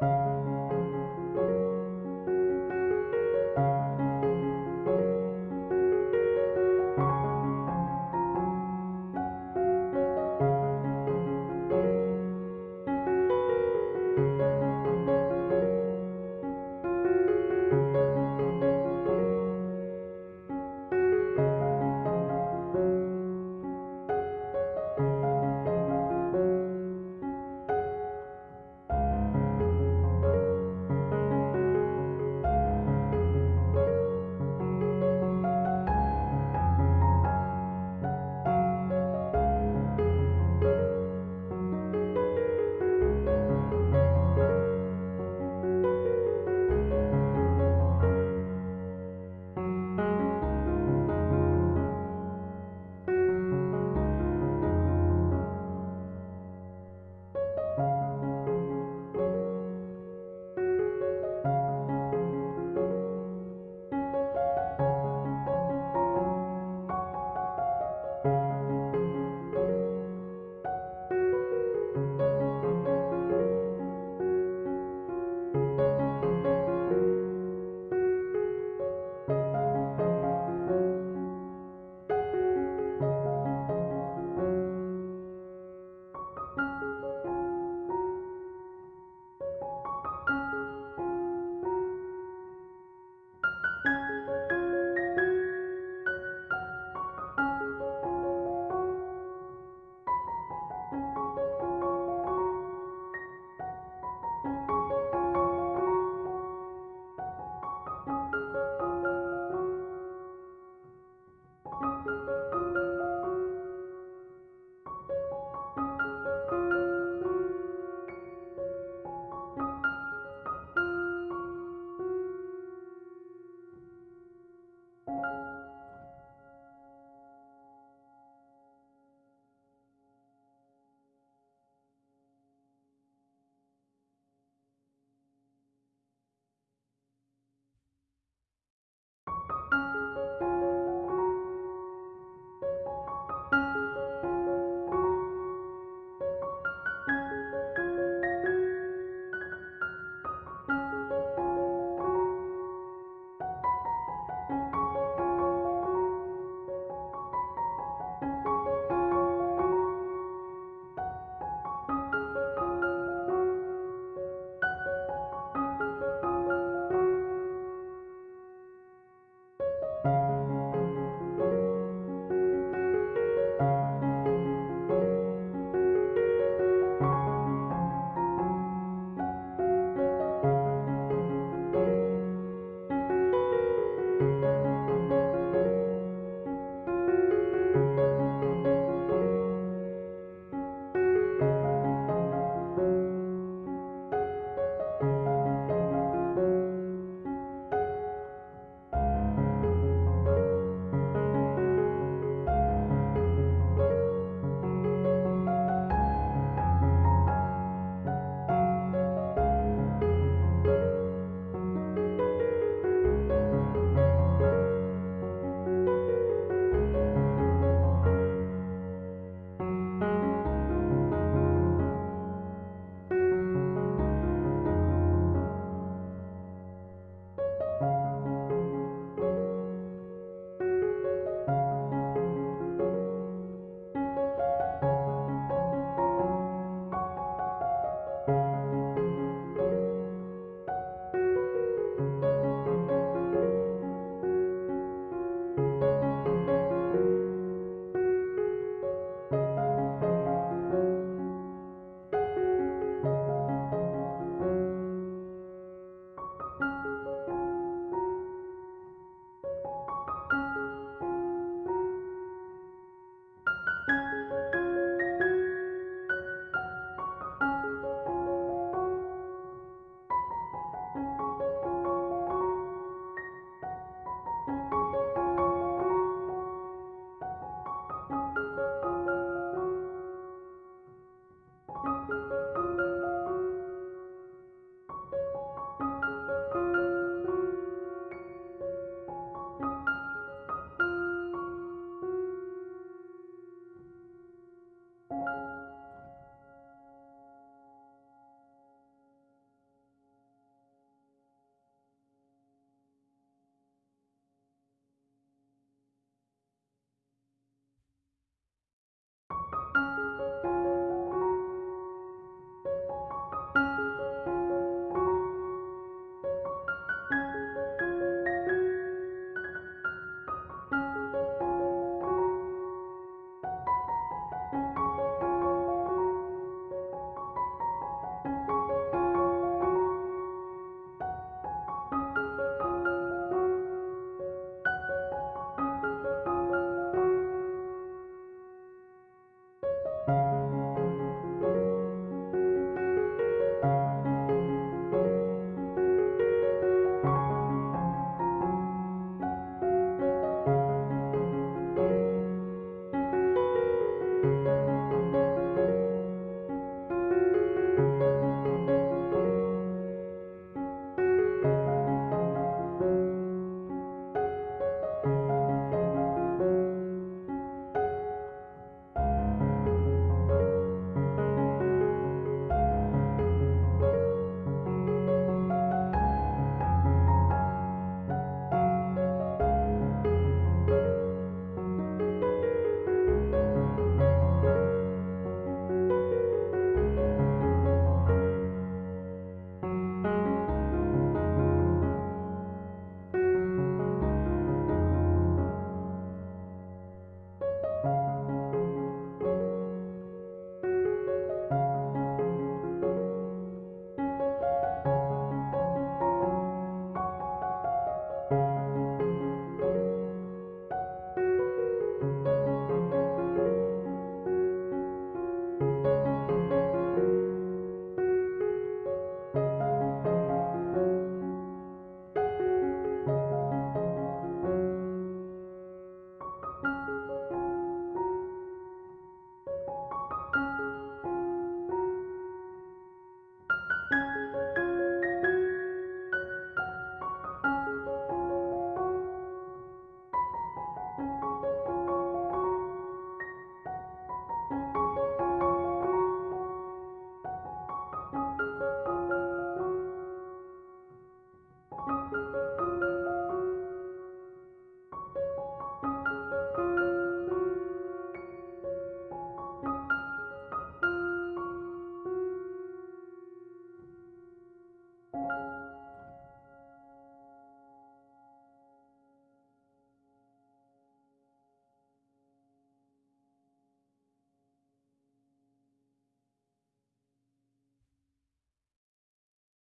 う。